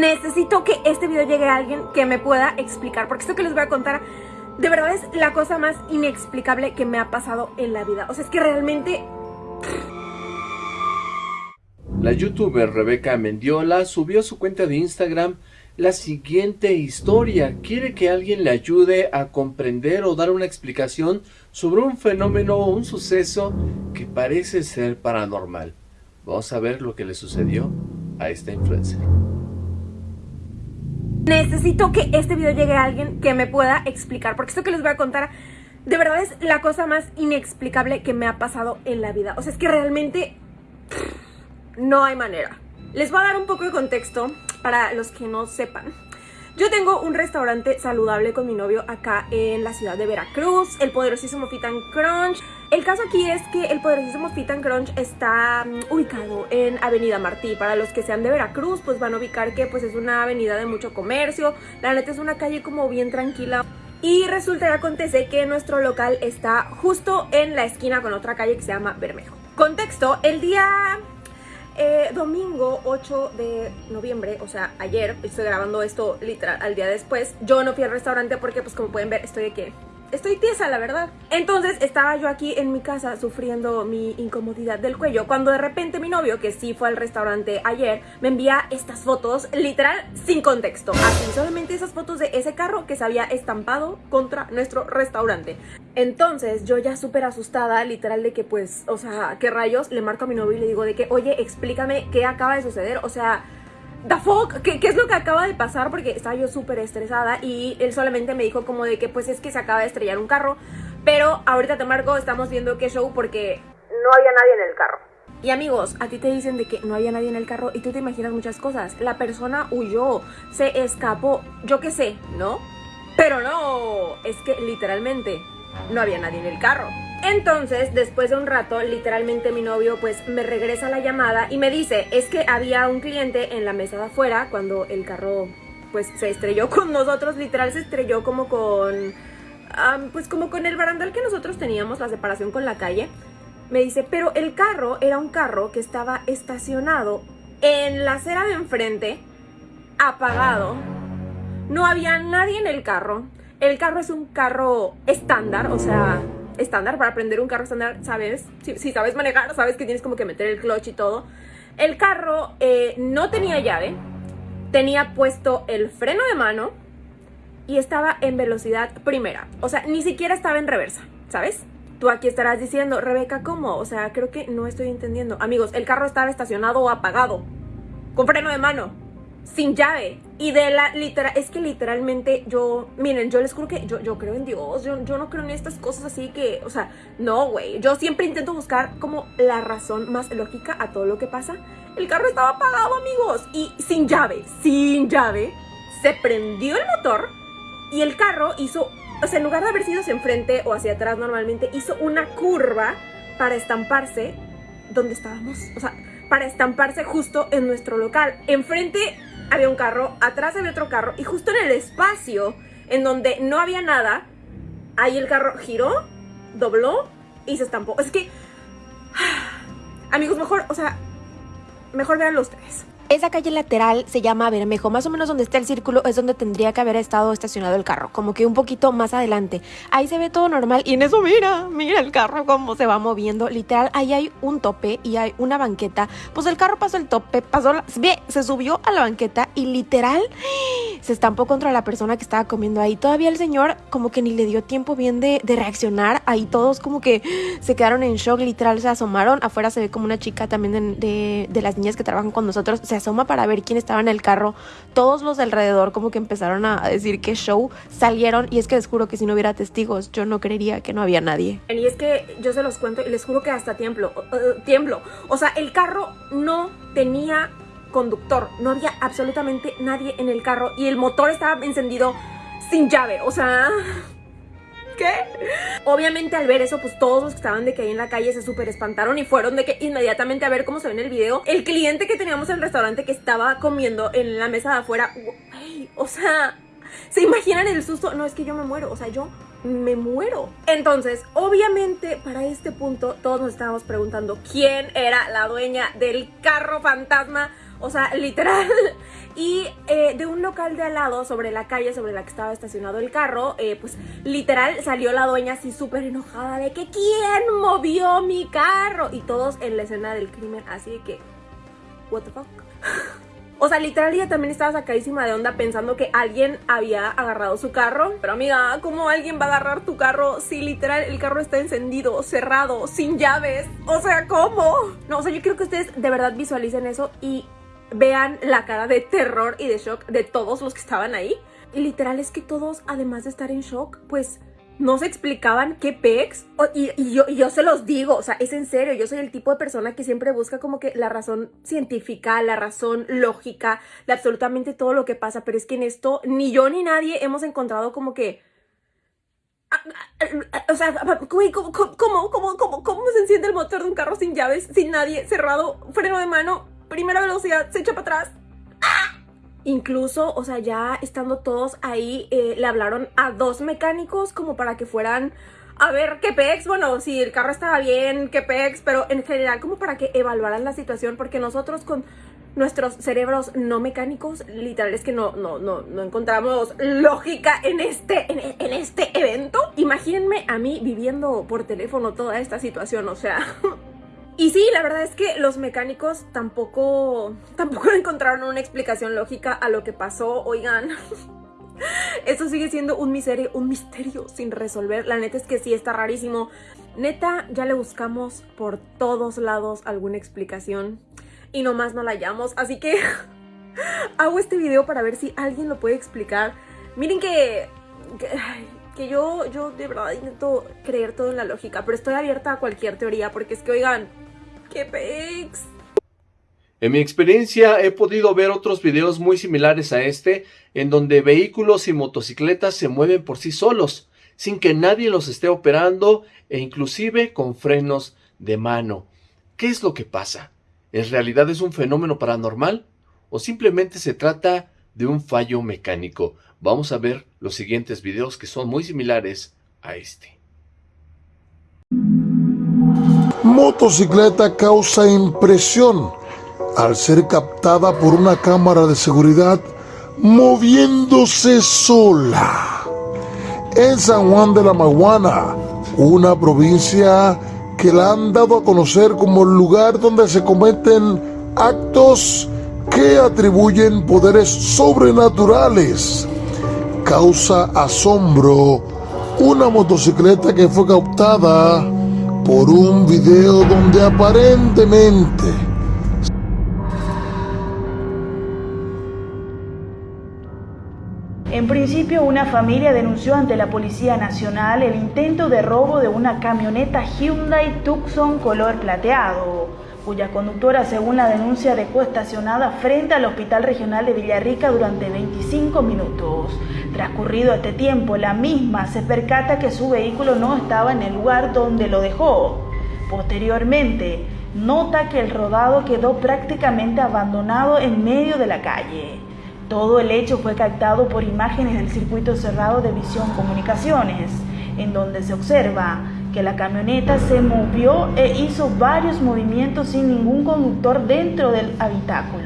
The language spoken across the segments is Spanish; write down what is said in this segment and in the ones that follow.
Necesito que este video llegue a alguien que me pueda explicar, porque esto que les voy a contar de verdad es la cosa más inexplicable que me ha pasado en la vida. O sea, es que realmente... La youtuber Rebeca Mendiola subió a su cuenta de Instagram la siguiente historia. Quiere que alguien le ayude a comprender o dar una explicación sobre un fenómeno o un suceso que parece ser paranormal. Vamos a ver lo que le sucedió a esta influencer. Necesito que este video llegue a alguien que me pueda explicar, porque esto que les voy a contar de verdad es la cosa más inexplicable que me ha pasado en la vida. O sea, es que realmente no hay manera. Les voy a dar un poco de contexto para los que no sepan. Yo tengo un restaurante saludable con mi novio acá en la ciudad de Veracruz, el poderosísimo Fit Crunch. El caso aquí es que el poderosísimo Fit Crunch está mm, ubicado en Avenida Martí. Para los que sean de Veracruz, pues van a ubicar que pues es una avenida de mucho comercio. La neta es una calle como bien tranquila. Y resulta y acontece que nuestro local está justo en la esquina con otra calle que se llama Bermejo. Contexto, el día eh, domingo 8 de noviembre, o sea, ayer, estoy grabando esto literal al día después, yo no fui al restaurante porque pues como pueden ver estoy de que estoy tiesa, la verdad. Entonces estaba yo aquí en mi casa sufriendo mi incomodidad del cuello cuando de repente mi novio, que sí fue al restaurante ayer, me envía estas fotos literal sin contexto. Así, solamente esas fotos de ese carro que se había estampado contra nuestro restaurante. Entonces yo ya súper asustada, literal de que pues, o sea, ¿qué rayos? Le marco a mi novio y le digo de que, oye, explícame qué acaba de suceder. O sea, the fuck, ¿Qué, ¿qué, es lo que acaba de pasar? Porque estaba yo súper estresada y él solamente me dijo como de que pues es que se acaba de estrellar un carro. Pero ahorita te marco, estamos viendo qué show porque no había nadie en el carro. Y amigos, a ti te dicen de que no había nadie en el carro y tú te imaginas muchas cosas. La persona huyó, se escapó, yo qué sé, ¿no? Pero no, es que literalmente no había nadie en el carro. Entonces, después de un rato, literalmente mi novio pues me regresa la llamada y me dice, es que había un cliente en la mesa de afuera cuando el carro pues se estrelló con nosotros, literal se estrelló como con, pues como con el barandal que nosotros teníamos, la separación con la calle. Me dice, pero el carro era un carro que estaba estacionado en la acera de enfrente, apagado. No había nadie en el carro. El carro es un carro estándar, o sea, estándar, para aprender un carro estándar, ¿sabes? Si, sabes manejar, sabes que tienes como que meter el clutch y todo. El carro eh, no tenía llave, tenía puesto el freno de mano y estaba en velocidad primera. O sea, ni siquiera estaba en reversa, ¿sabes? Tú aquí estarás diciendo, Rebeca, ¿cómo? O sea, creo que no estoy entendiendo. Amigos, el carro estaba estacionado o apagado, con freno de mano sin llave. Y de la literal, es que literalmente yo, miren, yo les juro que yo, yo creo en Dios, yo, yo no creo en estas cosas así que, o sea, no, güey. Yo siempre intento buscar como la razón más lógica a todo lo que pasa. El carro estaba apagado, amigos, y sin llave, sin llave, se prendió el motor y el carro hizo, o sea, en lugar de haber sido hacia enfrente o hacia atrás normalmente, hizo una curva para estamparse donde estábamos, o sea, para estamparse justo en nuestro local. Enfrente había un carro, atrás había otro carro y justo en el espacio en donde no había nada, ahí el carro giró, dobló y se estampó. Es que, amigos, mejor, o sea, mejor veanlo ustedes. Esa calle lateral se llama Bermejo, más o menos donde está el círculo es donde tendría que haber estado estacionado el carro, como que un poquito más adelante. Ahí se ve todo normal y en eso mira, mira el carro cómo se va moviendo, literal, ahí hay un tope y hay una banqueta. Pues el carro pasó el tope, pasó, la, ve, se subió a la banqueta y literal se estampó contra la persona que estaba comiendo ahí. Todavía el señor como que ni le dio tiempo bien de, reaccionar, ahí todos como que se quedaron en shock, literal, se asomaron. Afuera se ve como una chica también de, de, las niñas que trabajan con nosotros, se asoma para ver quién estaba en el carro. Todos los de alrededor como que empezaron a decir que show salieron y es que les juro que si no hubiera testigos yo no creería que no había nadie. Y es que yo se los cuento y les juro que hasta tiemblo, uh, tiemblo. O sea, el carro no tenía conductor, no había absolutamente nadie en el carro y el motor estaba encendido sin llave, o sea... ¿Qué? Obviamente al ver eso, pues todos los que estaban de que ahí en la calle se súper espantaron y fueron de que inmediatamente a ver cómo se ve en el video. El cliente que teníamos en el restaurante que estaba comiendo en la mesa de afuera, o sea, ¿se imaginan el susto? No, es que yo me muero, o sea, yo me muero. Entonces, obviamente, para este punto, todos nos estábamos preguntando quién era la dueña del carro fantasma. O sea, literal. Y local de al lado, sobre la calle sobre la que estaba estacionado el carro, eh, pues literal salió la dueña así súper enojada de que ¿quién movió mi carro? Y todos en la escena del crimen así de que, what the fuck? O sea, literal ella también estaba sacadísima de onda pensando que alguien había agarrado su carro. Pero amiga, ¿cómo alguien va a agarrar tu carro si literal el carro está encendido, cerrado, sin llaves? O sea, ¿cómo? No, o sea, yo quiero que ustedes de verdad visualicen eso y vean la cara de terror y de shock de todos los que estaban ahí. Y literal es que todos, además de estar en shock, pues no se explicaban qué pex. Y, yo, yo se los digo, o sea, es en serio, yo soy el tipo de persona que siempre busca como que la razón científica, la razón lógica de absolutamente todo lo que pasa, pero es que en esto ni yo ni nadie hemos encontrado como que... O sea, ¿cómo, cómo, cómo, cómo se enciende el motor de un carro sin llaves, sin nadie, cerrado, freno de mano, primera velocidad, se echa para atrás? Incluso, o sea, ya estando todos ahí, eh, le hablaron a dos mecánicos como para que fueran a ver qué pex, bueno, si el carro estaba bien, qué pex, pero en general como para que evaluaran la situación, porque nosotros con nuestros cerebros no mecánicos, literal es que no, no, no, no encontramos lógica en este, en, en este evento. Imagínense a mí viviendo por teléfono toda esta situación, o sea... Y sí, la verdad es que los mecánicos tampoco, tampoco encontraron una explicación lógica a lo que pasó. Oigan, eso sigue siendo un misterio, un misterio sin resolver. La neta es que sí, está rarísimo. Neta, ya le buscamos por todos lados alguna explicación y nomás no la hallamos. Así que hago este video para ver si alguien lo puede explicar. Miren que... que yo, yo de verdad intento creer todo en la lógica, pero estoy abierta a cualquier teoría, porque es que, oigan, ¡Qué! En mi experiencia he podido ver otros videos muy similares a este, en donde vehículos y motocicletas se mueven por sí solos, sin que nadie los esté operando e inclusive con frenos de mano. ¿Qué es lo que pasa? ¿En realidad es un fenómeno paranormal? ¿O simplemente se trata de un fallo mecánico? Vamos a ver los siguientes videos que son muy similares a este. Motocicleta causa impresión al ser captada por una cámara de seguridad moviéndose sola. En San Juan de la Maguana, una provincia que la han dado a conocer como el lugar donde se cometen actos que atribuyen poderes sobrenaturales. Causa asombro una motocicleta que fue captada por un video donde aparentemente En principio, una familia denunció ante la Policía Nacional el intento de robo de una camioneta Hyundai Tucson color plateado, cuya conductora, según la denuncia, dejó estacionada frente al Hospital Regional de Villarrica durante 25 minutos. Transcurrido este tiempo, la misma se percata que su vehículo no estaba en el lugar donde lo dejó. Posteriormente, nota que el rodado quedó prácticamente abandonado en medio de la calle. Todo el hecho fue captado por imágenes del circuito cerrado de Visión Comunicaciones, en donde se observa que la camioneta se movió e hizo varios movimientos sin ningún conductor dentro del habitáculo.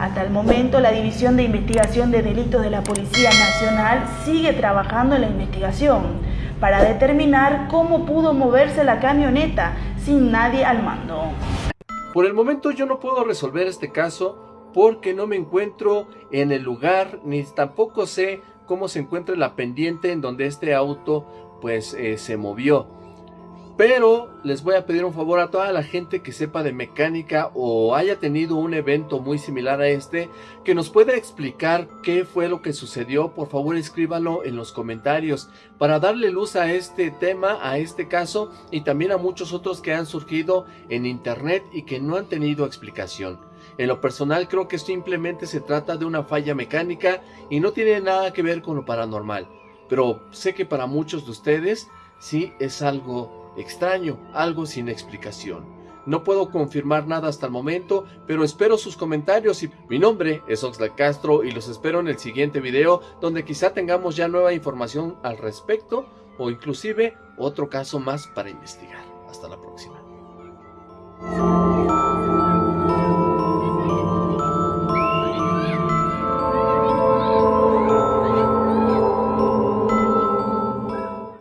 Hasta el momento, la División de Investigación de Delitos de la Policía Nacional sigue trabajando en la investigación para determinar cómo pudo moverse la camioneta sin nadie al mando. Por el momento yo no puedo resolver este caso porque no me encuentro en el lugar ni tampoco sé cómo se encuentra la pendiente en donde este auto pues eh, se movió. Pero les voy a pedir un favor a toda la gente que sepa de mecánica o haya tenido un evento muy similar a este, que nos pueda explicar qué fue lo que sucedió, por favor escríbalo en los comentarios para darle luz a este tema, a este caso y también a muchos otros que han surgido en internet y que no han tenido explicación. En lo personal creo que simplemente se trata de una falla mecánica y no tiene nada que ver con lo paranormal, pero sé que para muchos de ustedes sí es algo extraño, algo sin explicación. No puedo confirmar nada hasta el momento, pero espero sus comentarios y mi nombre es Oxlack Castro y los espero en el siguiente video donde quizá tengamos ya nueva información al respecto o inclusive otro caso más para investigar. Hasta la próxima.